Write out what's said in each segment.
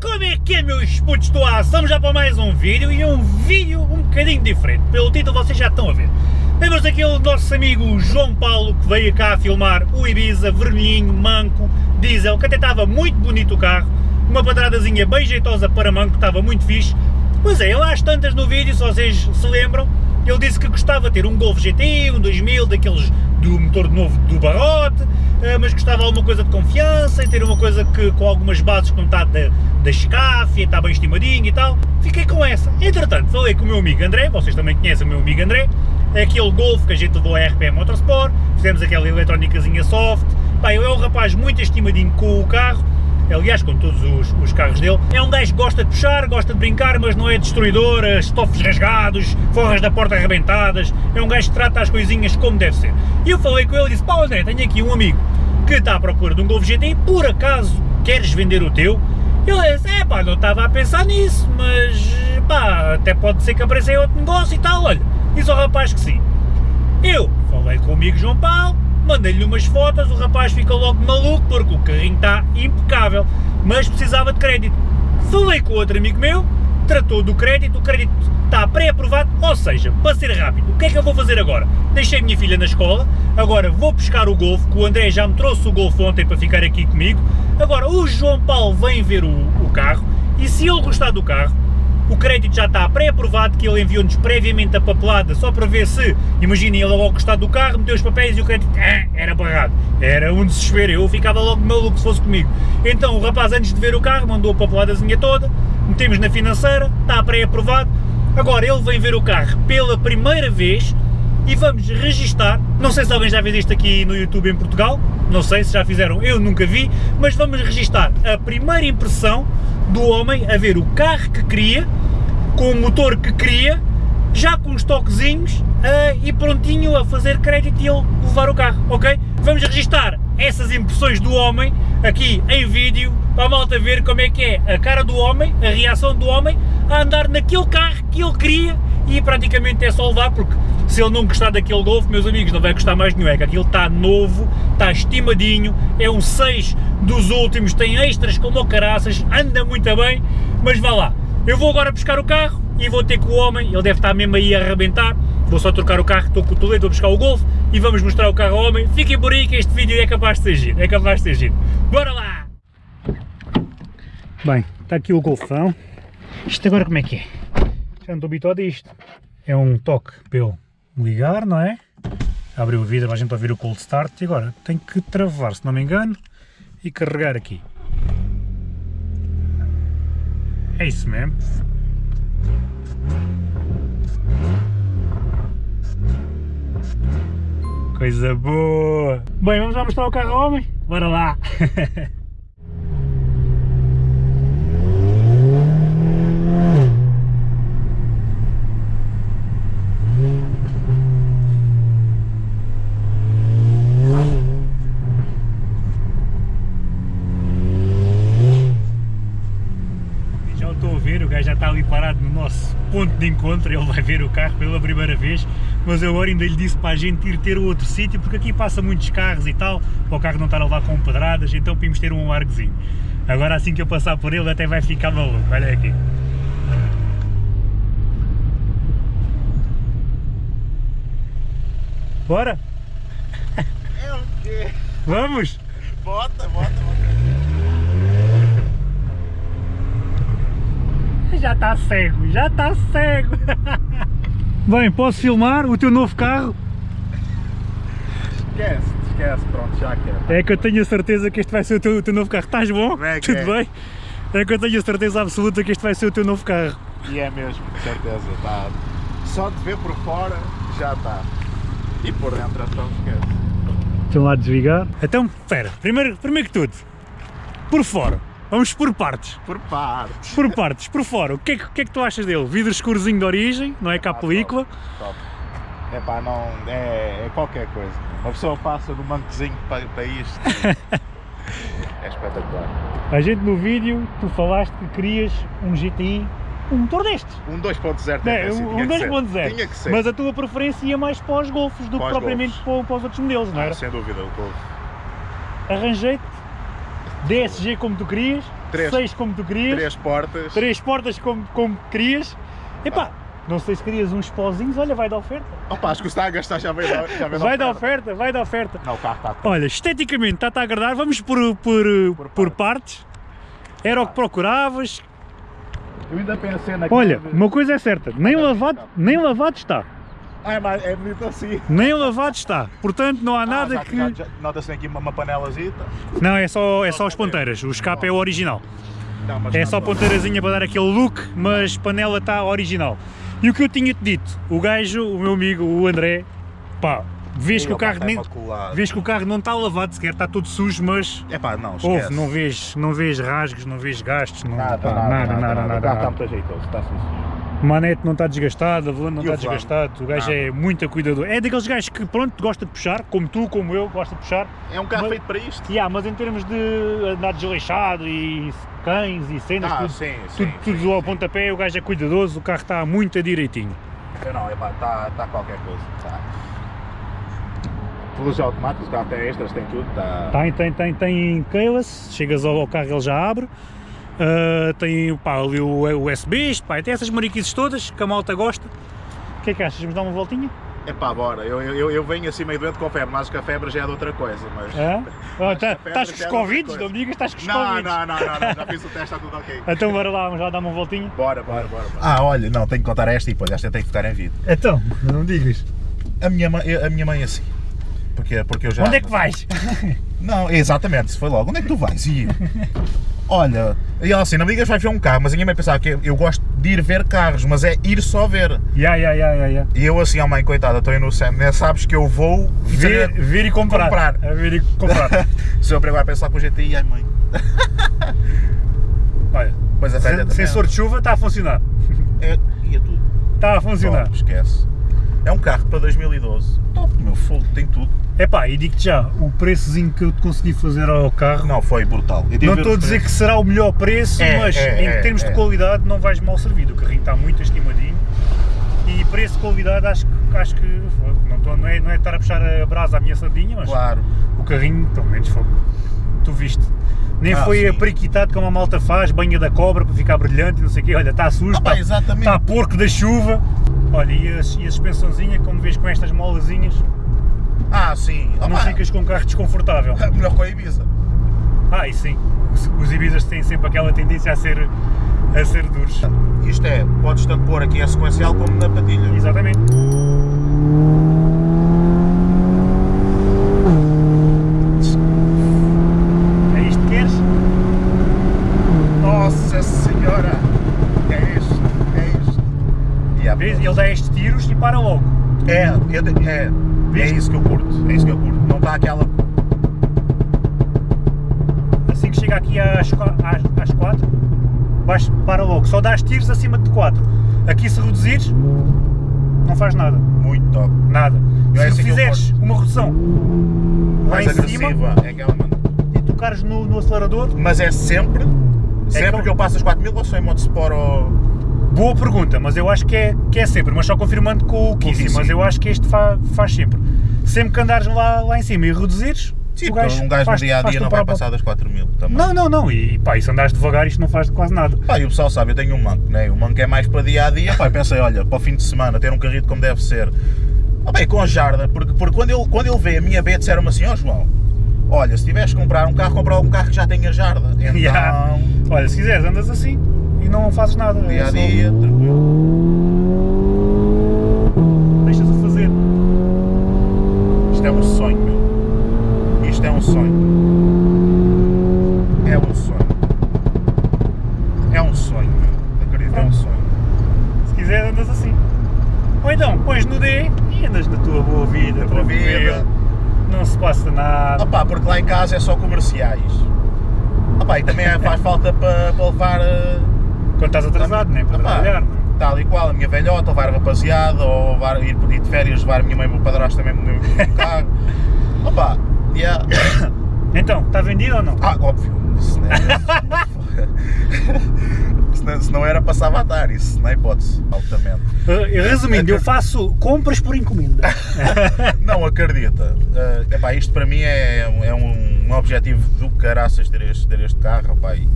Como é que é meus putos do ar? Estamos já para mais um vídeo e um vídeo um bocadinho diferente. Pelo título vocês já estão a ver. Temos aqui o nosso amigo João Paulo que veio cá filmar o Ibiza, vermelhinho, manco, diesel, que até estava muito bonito o carro. Uma padradazinha bem jeitosa para manco, estava muito fixe. Pois é, ele às tantas no vídeo, se vocês se lembram, ele disse que gostava de ter um Golf GTI, um 2000, daqueles do motor novo do Barrote, eh, mas gostava de alguma coisa de confiança e ter uma coisa que, com algumas bases como está da, da Scafia, está bem estimadinho e tal. Fiquei com essa. Entretanto, falei com o meu amigo André, vocês também conhecem o meu amigo André, é aquele Golf que a gente levou a RPM Motorsport, fizemos aquela eletrónicazinha soft. Pá, ele é um rapaz muito estimadinho com o carro, aliás com todos os, os, carros dele, é um gajo que gosta de puxar, gosta de brincar, mas não é destruidor, estofos rasgados, forras da porta arrebentadas, é um gajo que trata as coisinhas como deve ser. E eu falei com ele e disse, pá André, tenho aqui um amigo que está à procura de um Golf GTI, por acaso queres vender o teu? Ele disse, é pá, não estava a pensar nisso, mas pá, até pode ser que apareça aí outro negócio e tal, olha, diz ao rapaz que sim. Eu falei com o amigo João Paulo, mandei-lhe umas fotos, o rapaz fica logo maluco porque o carrinho está impecável, mas precisava de crédito. Falei com outro amigo meu, tratou do crédito, o crédito está pré-aprovado, ou seja, para ser rápido, o que é que eu vou fazer agora? Deixei a minha filha na escola, agora vou buscar o Golf, que o André já me trouxe o Golf ontem para ficar aqui comigo, agora o João Paulo vem ver o, o carro, e se ele gostar do carro, o crédito já está pré-aprovado, que ele enviou-nos previamente a papelada, só para ver se, imaginem, ele logo gostar do carro, meteu os papéis e o crédito ah, era barrado. Era um desespero, eu ficava logo maluco se fosse comigo. Então o rapaz, antes de ver o carro, mandou a papeladazinha toda, metemos na financeira, está pré-aprovado. Agora ele vem ver o carro pela primeira vez e vamos registar, não sei se alguém já fez isto aqui no YouTube em Portugal, não sei se já fizeram, eu nunca vi, mas vamos registar a primeira impressão do homem a ver o carro que queria, com o motor que queria, já com os toquezinhos uh, e prontinho a fazer crédito e ele levar o carro, ok? Vamos registar essas impressões do homem aqui em vídeo para a malta ver como é que é a cara do homem, a reação do homem a andar naquele carro que ele queria e praticamente é só levar porque se ele não gostar daquele Golf, meus amigos, não vai gostar mais nenhum, é que aquilo está novo, está estimadinho, é um 6 dos últimos, tem extras como o caraças, anda muito bem, mas vá lá. Eu vou agora buscar o carro e vou ter com o homem, ele deve estar mesmo aí a arrebentar, vou só trocar o carro, estou com o Toledo, vou buscar o Golf e vamos mostrar o carro ao homem. Fiquem por aí que este vídeo é capaz de ser giro, é capaz de ser giro. Bora lá! Bem, está aqui o Golfão. Isto agora como é que é? Já não estou habituado a isto. É um toque pelo ligar, não é? Abre o vidro a gente ouvir o cold start e agora tem que travar, se não me engano, e carregar aqui. É isso mesmo. Coisa boa! Bem, vamos lá mostrar o carro homem? Bora lá! de encontro, ele vai ver o carro pela primeira vez, mas eu agora ainda lhe disse para a gente ir ter outro sítio, porque aqui passa muitos carros e tal, para o carro não estar a levar com pedradas, então podemos ter um largozinho. Agora assim que eu passar por ele até vai ficar maluco, olha aqui. Bora? É o quê? Vamos? Bota, bota, bota. Já está cego, já está cego. Bem, posso filmar o teu novo carro? Esquece, esquece, pronto, já quero. É que eu tenho a certeza que este vai ser o teu, o teu novo carro. Estás bom? É Tudo é. bem? É que eu tenho a certeza absoluta que este vai ser o teu novo carro. E é mesmo, com certeza, está. Só de ver por fora, já está. E por dentro, então esquece. Estão lá a desligar. Então, espera, primeiro, primeiro que tudo, por fora. Vamos por partes. Por partes. Por partes, por fora. O que é que, que, é que tu achas dele? Vidro escurozinho de origem, não é cá a película? Top. É pá, não. É, é, qualquer coisa. Uma pessoa passa no mancozinho para, para isto. é espetacular. A gente no vídeo, tu falaste que querias um GTI, um motor destes. Um 2.0 É, assim, um 2.0. Tinha que ser. Mas a tua preferência ia mais para os Golfos do que Para os propriamente para, para os outros modelos, não Ah, era? sem dúvida, o Golf. Arranjei-te DSG como tu querias, Três. seis como tu querias, Três portas. três portas como, como querias. Epá, não sei se querias uns pozinhos, olha, vai dar oferta. Opa, acho que o está a gastar já veio da, já veio Vai dar oferta, vai dar oferta. Não, o carro está Olha, esteticamente está-te a agradar, vamos por, por, por, Por partes. Era o que procuravas. Eu ainda pensei naquele... Olha, uma coisa é certa, nem lavado, nem lavado está. Mas é bonito assim. Nem lavado está. Portanto, não há nada Ah, já- que. Nota-se aqui uma, uma panelazita. Não, é só, é só as ponteiras. O escape é o original. Não, É não- só ponteirazinha para dar aquele look, mas panela está original. E o que eu tinha-te dito, o gajo, o meu amigo, o André, pá, vês que o carro nem. Vês que o carro não está lavado sequer, está todo sujo, mas É pá, não, esquece. Houve, não vês, não vês rasgos, não vês gastos, não, Nada, pá, nada, nada, nada, nada, O carro está nada. muito ajeitoso, está assim. O manete não está desgastado, a volante não está desgastado, o gajo é muito cuidador. É daqueles gajos que, pronto, gosta de puxar, como tu, como eu, gosta de puxar. É um carro Mas- feito para isto. Yeah, mas em termos de andar desleixado e cães e cenas, Ah, tudo, sim, tudo, sim. tudo sim, ao sim. pontapé, o gajo é cuidadoso, o carro está muito direitinho. Eu Não, está tá qualquer coisa. Tá. Luzes automáticos, o carro tem extras, tem tudo. Tá... Tem, tem, tem, tem keyless, chegas ao, ao carro ele já abre. Ah, tem pá, ali o USB, pá, tem essas mariquices todas que a malta gosta. O que é que achas? Vamos dar uma voltinha? É pá, bora. Eu, eu, eu venho assim meio doente com febre, mas acho que a febre já é de outra coisa. Mas... É? Ah, tá- a estás com os é Covid? Não me digas, estás com os Não, Covid. não, não, não, não, já fiz o teste, está tudo ok. Então bora lá, vamos lá dar uma voltinha. Bora, bora, bora. Ah, olha, não, tenho que contar esta e depois esta tem que ficar em vídeo. Então, não digas. A minha mãe, a minha mãe assim. Porque, porque eu já. Onde é que vais? Não, exatamente, se foi logo. Onde é que tu vais? E eu, olha, e ela assim, não me digas que vais ver um carro, mas a minha mãe pensava que eu, eu gosto de ir ver carros, mas é ir só ver. Ya, ya, ya, ya, ya. E eu assim, oh mãe, coitada, estou inocente, né? sabes que eu vou Ver, ver e comprar. Comprar. A ver e comprar. Se eu agora pensar com o GTI, ai mãe. Olha, Pois a velha sensor de chuva está a funcionar. É, ia tudo. Está a funcionar. Top, esquece. É um carro para 2012. Top, meu fogo, tem tudo. Epá, e digo-te já, o preçozinho que eu te consegui fazer ao carro, Não, foi brutal. Não estou a dizer que será o melhor preço, É, mas é, em é, termos de é. qualidade não vais mal servido. O carrinho está muito estimadinho e preço qualidade acho que, acho que. Não, estou- não, é, não é estar a puxar a brasa à minha sardinha, mas Claro. o carrinho pelo menos foi. Tu viste. Nem Ah, foi sim. apriquitado como a malta faz, banha da cobra para ficar brilhante e não sei o quê. Olha, está sujo, Ah, está, está porco da chuva. Olha, e a, e a suspensãozinha, como vês com estas molazinhas, Ah, sim. não Opa, ficas com um carro desconfortável. Melhor com a Ibiza. Ah, e sim, os, os Ibizas têm sempre aquela tendência a ser, a ser duros. Isto é, podes tanto pôr aqui a sequencial como na patilha. Exatamente. É isto que queres? Nossa senhora! É isto, é isto. E Vês? Ele dá estes tiros e para logo. É, é, é Viste? isso que eu curto, é isso que eu curto. Não está aquela. Assim que chega aqui às, às, às 4, vais, para logo. Só dás tiros acima de 4. Aqui se reduzires, não faz nada. Muito top. Nada. Eu é se assim que eu fizeres uma redução lá em cima. É aquela, mano. e tocares no, no acelerador, Mas é sempre. Sempre como- que eu passo as 4000 ou sou em modo Sport ou. Boa pergunta, mas eu acho que é, que é sempre, mas só confirmando com o Kizzy, mas eu acho que este fa- faz sempre. Sempre que andares lá, lá em cima e reduzires, Sim, o porque um gajo no faz- dia a dia não vai próprio. passar das 4000 também. Não, não, não, e pá, e se andares devagar isto não faz quase nada. Pá, e o pessoal sabe, eu tenho um manco, né? O manco é mais para dia a dia. Pá, pensei, olha, para o fim de semana, ter um carrito como deve ser. Ah, bem, com a jarda, porque, porque quando, ele, quando ele vê a minha B, disseram-me assim: Ó João, olha, se tiveres que comprar um carro, comprar um carro que já tenha jarda. Então, Yeah. Olha, se quiseres andas assim e não fazes nada. é dia a só dia, tranquilo. Deixas-o fazer. Isto é um sonho. Isto é um sonho. É um sonho. É um sonho. Acredito, é um sonho. Se quiseres andas assim. Ou então, pões no D e andas na tua boa vida, Na tua vida. Não se passa nada. Opá, porque lá em casa é só comerciais. Opá, e também é- faz falta para, para levar eh, Quando estás atrasado, nem para Opá, trabalhar. não? Tal e qual, a minha velhota, levar a rapaziada, ou levar, ir, ir de férias, levar a minha mãe o meu padrasto também no mesmo carro. Opá, yeah. Então, está vendido ou não? Ah, óbvio, isso não é- se não, se não era passava a dar, isso é hipótese, altamente. Uh, resumindo, eu faço compras por encomenda. Não acredita. Uh, epá, isto para mim é, é um, um objetivo do caraças ter este, ter este carro. Opá, e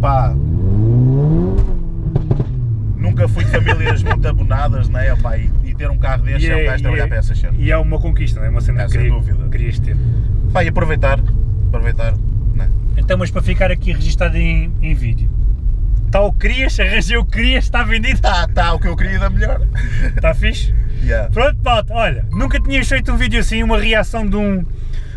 pá. Nunca fui de famílias muito abonadas, né? Pá, e, e ter um carro deste é, um gajo trabalhar para essas cenas. e é uma conquista, não é? Uma cena É, que queria- dúvida. querias ter. Pá, e aproveitar, aproveitar, né? Então, mas para ficar aqui registado em, em vídeo. Está o que querias, arranjei o que querias, está vendido, Tá, tá, o que eu queria da melhor. está fixe? Yeah. Pronto, malta, olha, nunca tinhas feito um vídeo assim, uma reação de um,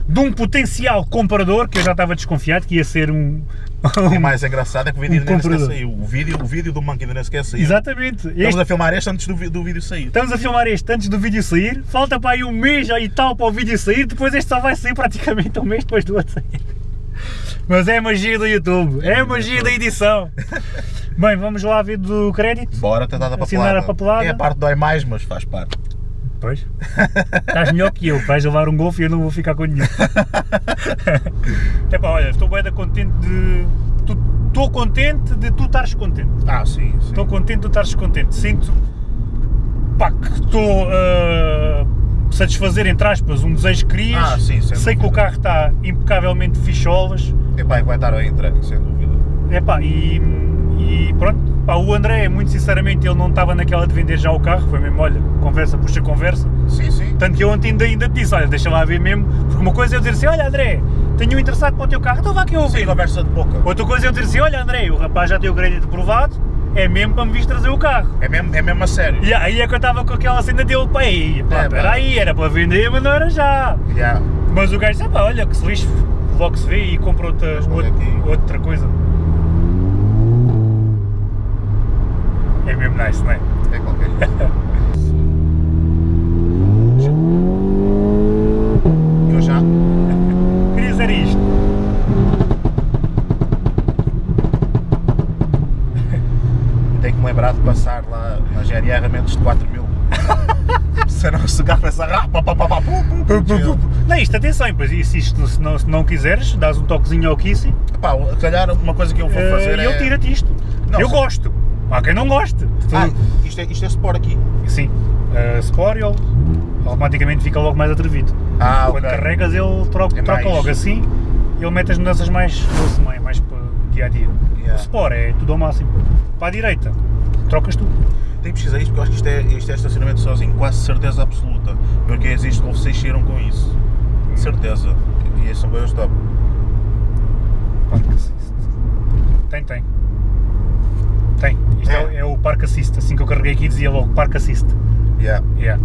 de um potencial comprador, que eu já estava desconfiado que ia ser um... O mais engraçado é que o vídeo Um ainda sequer saiu. O vídeo, o vídeo do Monkey ainda sequer saiu. Exatamente. Estamos Este- a filmar este antes do, do vídeo sair. Estamos a filmar este antes do vídeo sair, falta para aí um mês e tal para o vídeo sair, depois este só vai sair praticamente um mês depois do outro sair. Mas é a magia do YouTube, é a magia da edição. Bem, vamos lá ver do crédito. Bora tentar dar Assinar papelada. a papelada. É a parte que dói mais, mas faz parte. Pois. Estás melhor que eu, vais levar um golfe e eu não vou ficar com nenhum. Olha, estou bem contente de. Estou contente de tu estares contente. Ah, sim, sim. Estou contente de tu estares contente. Sinto pá, que estou a satisfazer, entre aspas, um desejo que querias. Ah, sim, sem Sei que o carro está impecavelmente ficholas. Epá, é que vai estar bem entregue, sem dúvida. Epá, e, e pronto, pá, o André, muito sinceramente, ele não estava naquela de vender já o carro, foi mesmo, olha, conversa puxa conversa. Sim, sim. Tanto que eu ontem ainda, ainda te disse, olha, deixa lá ver mesmo, porque uma coisa é eu dizer assim, olha André, tenho um interessado para o teu carro, então vá que eu Sim, ouvir. conversa de boca. Outra coisa é eu dizer assim, olha André, o rapaz já tem o crédito aprovado, é mesmo para me vir trazer o carro. É mesmo, é mesmo a sério. E aí é que eu estava com aquela cena dele, pá, aí, pá, É, espera pá. aí, era para vender, mas não era já. Yeah. Mas o gajo disse, "Ah, pá, olha que se lixe, logo se vê e compra outra, olha outra, outra coisa. É mesmo nice, não é? Qualquer coisa. Eu já. Queria dizer isto. Tenho que me lembrar de passar lá na GRR a menos de 4 mil. Se não se garra essa rapa, pá, pá, pá. Não, isto atenção, pois e se isto, se não, se não quiseres, dás um toquezinho ao Kissy Pá, calhar uma coisa que eu vou fazer e é. ele tira-te isto. Não, eu se- gosto. Há quem não goste. Ah, isto é, isto é Sport aqui. Sim. Uh, Sport ele automaticamente fica logo mais atrevido. Ah, Quando ok. carregas ele troca, É troca logo assim ele mete as mudanças mais doce, mais, mais para dia a dia. Yeah. O Sport é tudo ao máximo. Para a direita, trocas tu. Tenho que pesquisar isto porque eu acho que isto é, isto é estacionamento sozinho, quase certeza absoluta. Porque existe Golf 6 cheiram com isso. Certeza. E esses são coisas top. Park Assist. Tem, tem. Tem. Isto é, É. é o Park Assist. Assim que eu carreguei aqui dizia logo Park Assist. Yeah. Yeah.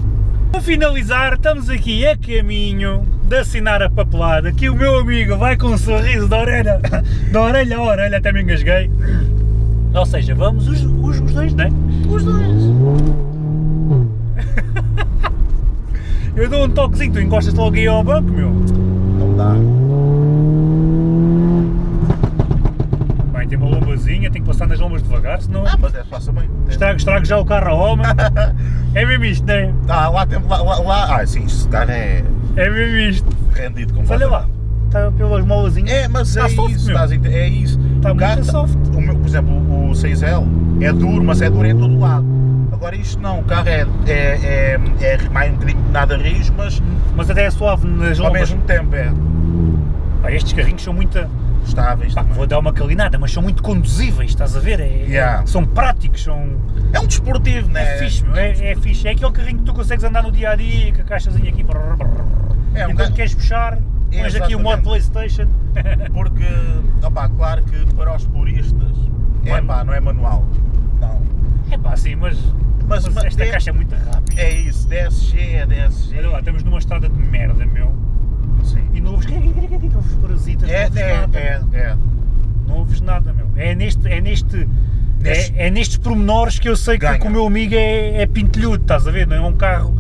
Para finalizar, estamos aqui a caminho de assinar a papelada que o meu amigo vai com um sorriso da orelha, da orelha a orelha, até me engasguei. Ou seja, vamos os, os, os dois, né? Os dois. Eu dou um toquezinho, tu encostas logo aí ao banco, meu. Não dá. Bem, tem uma lombazinha, tem que passar nas lombas devagar, senão Ah, mas é, passa bem. estrago, estrago já o carro ao homem. É mesmo isto, né? Ah, lá tem. Lá, lá, lá. Ah, sim, este carro é É mesmo isto. rendido com olha lá, está pelas molazinhas. É, mas Está é soft, isso, estás a é isso. Está muito carro tá- soft. O meu, por exemplo, o 6L é duro, mas é duro em todo lado. Agora isto não, o carro é, é, é, é mais um bocadinho nada rijo, mas Mas até é suave nas ao lombas. mesmo tempo é Pá, estes carrinhos são muito. Estáveis Pá, vou dar uma calinada, mas são muito conduzíveis, estás a ver? É- Yeah. São práticos, são. É um desportivo, não É, é? fixe, é, é fixe. É aquele carrinho que tu consegues andar no dia a dia, com a caixazinha aqui. brrr, brrr. É, um e quando queres puxar, pões aqui o modo. Playstation. Porque, opá, claro que para os puristas, é pá, não é manual. Não. É pá, sim, mas, Mas, mas mas esta é, caixa é muito rápida. é isso, DSG é DSG. Olha lá, estamos numa estrada de merda, meu. Sim. E não ouves. Não ouves parasitas, É, não ouves é, nada. é, é. Não ouves nada, meu. É neste. É neste Neste- É, é nestes pormenores que eu sei que, Ganha. que o meu amigo é, é pintelhudo, estás a ver? Não é um carro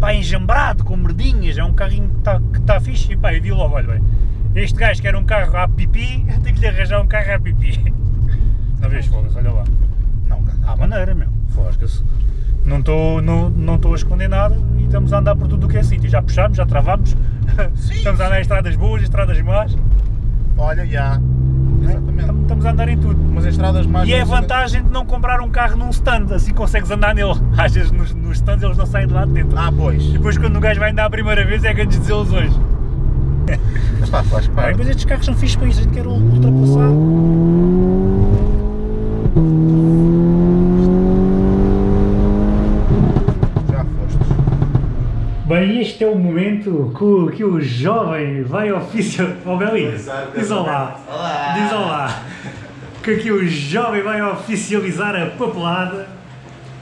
pá, enjambrado, com merdinhas, é um carrinho que está tá fixe e pá, eu digo logo, olha bem, este gajo quer um carro a pipi, eu tenho que lhe arranjar um carro a pipi. Não vês, foda-se, olha lá. Não. À maneira, meu, fosca-se. Não estou não, não tô a esconder nada e estamos a andar por tudo o que é sítio. Já puxámos, já travámos, Sim, estamos a andar em estradas boas, estradas más, Olha, já. é? Exatamente. Estamos- a andar em tudo. Umas estradas mais. E é a vantagem de não comprar um carro num stand, assim consegues andar nele. Às vezes nos, nos stands eles não saem de lá de dentro. Ah, pois. E depois quando o gajo vai andar a primeira vez é grandes desilusões. Mas pá, faz parte. mas estes carros são fixos para isso, a gente quer ultrapassar. Feito com que o jovem vai oficial... Oh, Belinha, diz olá. Olá. Diz olá. Que aqui o jovem vai oficializar a papelada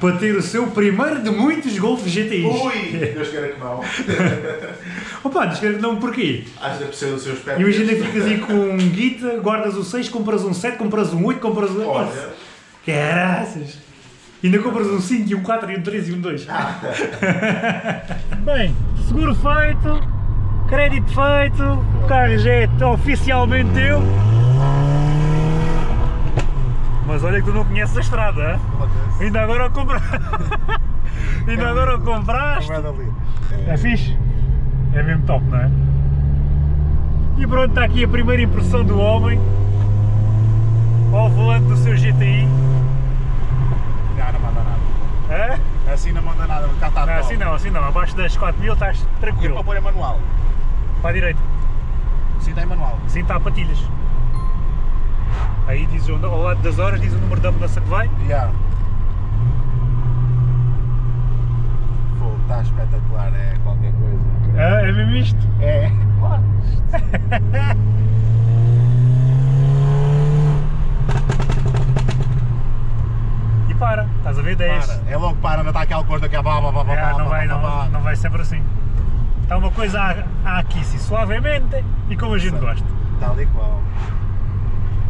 para ter o seu primeiro de muitos Golf GTIs. Ui, Deus queira que não. Opa, diz que não porquê? Acho que precisa do seu espectro. Imagina que ficas aí com um guita, guardas o 6, compras um 7, compras um 8, compras um... Olha. Caraças! Ainda compras um 5 e um 4 e um 3 e um 2. Bem, seguro feito, crédito feito, o carro já é oficialmente teu. Mas olha que tu não conheces a estrada, hein? ainda agora compra... ainda agora o compraste. É. É fixe? É mesmo top, não é? E pronto, está aqui a primeira impressão do homem ao volante do seu GTI. Já não manda nada. É? Assim não manda nada, cá está Não, assim não, assim não. Abaixo das 4000 estás E para tranquilo. pôr é manual. Para a direita. Sim, tem manual. Assim está a patilhas. Aí diz o, ao lado das horas, diz o número da mudança que vai. Já. Fogo, está espetacular, é qualquer coisa. É, é mesmo isto. É, claro. para, estás a ver 10. Para. É logo para, não está aquela coisa que é blá blá blá blá É, não, vai, não, blá. não vai sempre assim. Está uma coisa a, a aquecer suavemente e como a gente gosta. Tal e qual.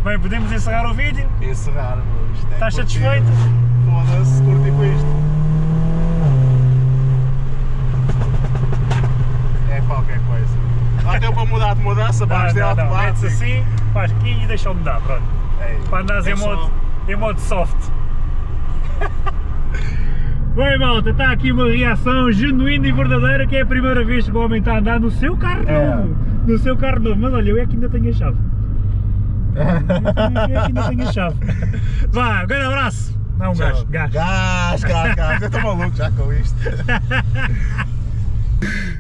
Bem, podemos encerrar o vídeo. Encerrar. Isto é Estás curtir. satisfeito? Foda-se, curti com isto. É qualquer coisa. Lá tem para mudar de mudança, pá, isto é automático. metes assim, faz aqui e deixa-o mudar, pronto. É, Para andares em só- modo, em modo soft. Bem malta, está aqui uma reação genuína e verdadeira que é a primeira vez que o homem está a andar no seu carro É. novo. No seu carro novo, mas olha, eu é que ainda tenho a chave. Eu é que ainda tenho a chave. Vá, um grande abraço. Não, um gajo, gajo. Gás, gás, gás. Eu estou maluco já com isto.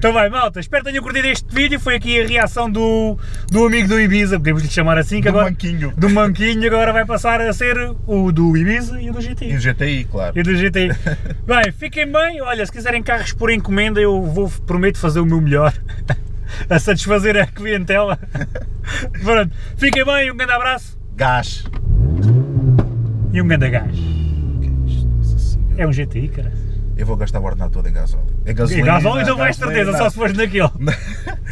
Então vai, malta, espero que tenham curtido este vídeo. Foi aqui a reação do, do amigo do Ibiza, podemos lhe chamar assim, que Do agora, manquinho. do manquinho, agora vai passar a ser o do Ibiza e o do GTI. E o GTI, claro. E do GTI. Bem, fiquem bem. Olha, se quiserem carros por encomenda, eu vou, prometo fazer o meu melhor a satisfazer a clientela. Pronto, fiquem bem, um grande abraço Gás. e um grande gás. É. É um GTI, cara. Eu vou gastar o ordenado todo em gasóleo. É E gasolina. gasóleo então vais certeza, só se fores naquele.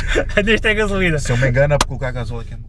Neste é gasolina. Se eu me engano é por colocar gasóleo aqui